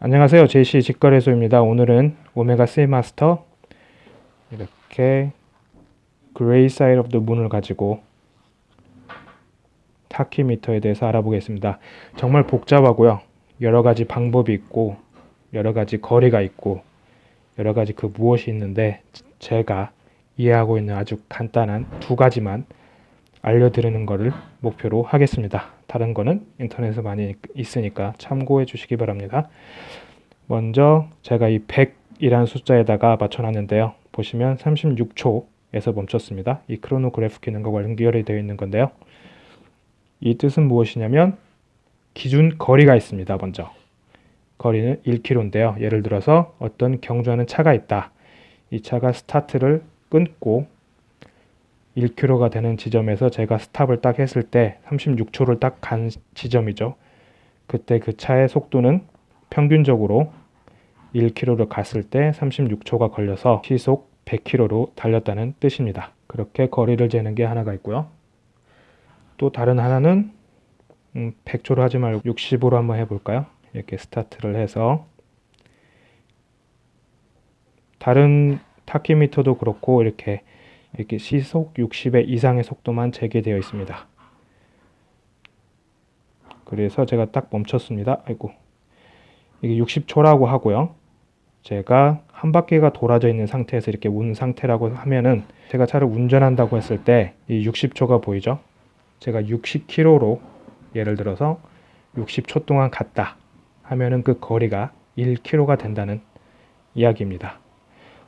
안녕하세요. JC 직거래소입니다. 오늘은 오메가 Seamaster 이렇게 Grey Side of the Moon을 가지고 tachymeter에 대해서 알아보겠습니다. 정말 복잡하고요. 여러 가지 방법이 있고 여러 가지 거리가 있고 여러 가지 그 무엇이 있는데 제가 이해하고 있는 아주 간단한 두 가지만 알려드리는 것을 목표로 하겠습니다 다른 거는 인터넷에 많이 있으니까 참고해 주시기 바랍니다. 먼저 제가 이 100이라는 숫자에다가 맞춰놨는데요. 보시면 36초에서 멈췄습니다. 이 크로노그래프 기능과 연결이 되어 있는 건데요. 이 뜻은 무엇이냐면 기준 거리가 있습니다. 먼저 거리는 1km인데요. 예를 들어서 어떤 경주하는 차가 있다. 이 차가 스타트를 끊고 1km가 되는 지점에서 제가 스탑을 딱 했을 때 36초를 딱 간 지점이죠. 그때 그 차의 속도는 평균적으로 1km를 갔을 때 36초가 걸려서 시속 100km로 달렸다는 뜻입니다. 그렇게 거리를 재는 게 하나가 있고요. 또 다른 하나는 음, 100초로 하지 말고 60으로 한번 해볼까요? 이렇게 스타트를 해서 다른 타키미터도 그렇고 이렇게 이렇게 시속 60의 이상의 속도만 재개되어 있습니다. 그래서 제가 딱 멈췄습니다. 아이고 이게 60초라고 하고요. 제가 한 바퀴가 돌아져 있는 상태에서 이렇게 운 상태라고 하면은 제가 차를 운전한다고 했을 때 이 60초가 보이죠? 제가 60km로 예를 들어서 60초 동안 갔다 하면은 그 거리가 1km가 된다는 이야기입니다.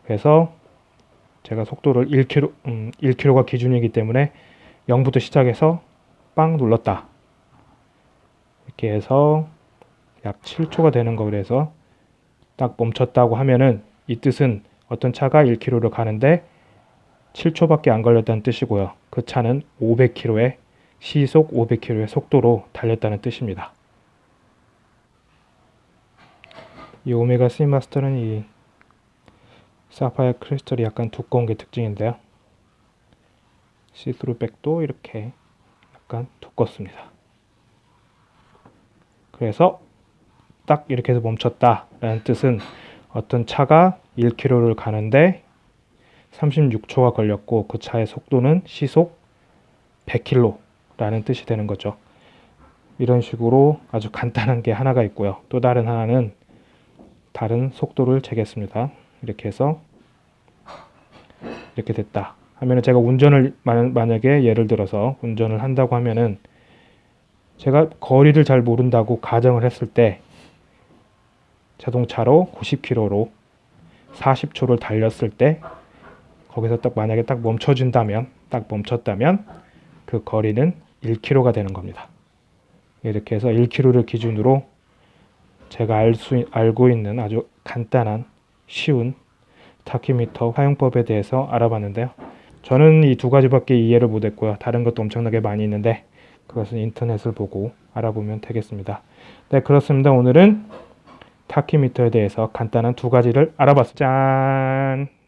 그래서 제가 속도를 1km, 음, 1km가 기준이기 때문에 0부터 시작해서 빵 눌렀다. 이렇게 해서 약 7초가 되는 거 그래서 딱 멈췄다고 하면은 이 뜻은 어떤 차가 1km를 가는데 7초밖에 안 걸렸다는 뜻이고요. 그 차는 500km의 시속 500km의 속도로 달렸다는 뜻입니다. 이 오메가 C 마스터는 이 사파이어 크리스털이 약간 두꺼운 게 특징인데요. see-through back도 이렇게 약간 두껍습니다. 그래서 딱 이렇게 해서 멈췄다 라는 뜻은 어떤 차가 1km를 가는데 36초가 걸렸고 그 차의 속도는 시속 100km 라는 뜻이 되는 거죠. 이런 식으로 아주 간단한 게 하나가 있고요. 또 다른 하나는 다른 속도를 재겠습니다. 이렇게 해서 이렇게 됐다 하면은 제가 운전을 만약에 예를 들어서 운전을 한다고 하면은 제가 거리를 잘 모른다고 가정을 했을 때 자동차로 90km로 40초를 달렸을 때 거기서 딱 만약에 딱 멈춰준다면 딱 멈췄다면 그 거리는 1km가 되는 겁니다. 이렇게 해서 1km를 기준으로 제가 알 수, 알고 있는 아주 간단한 쉬운 타키미터 사용법에 대해서 알아봤는데요. 저는 이 두 가지밖에 이해를 못했고요. 다른 것도 엄청나게 많이 있는데 그것은 인터넷을 보고 알아보면 되겠습니다. 네 그렇습니다. 오늘은 타키미터에 대해서 간단한 두 가지를 알아봤습니다. 짠!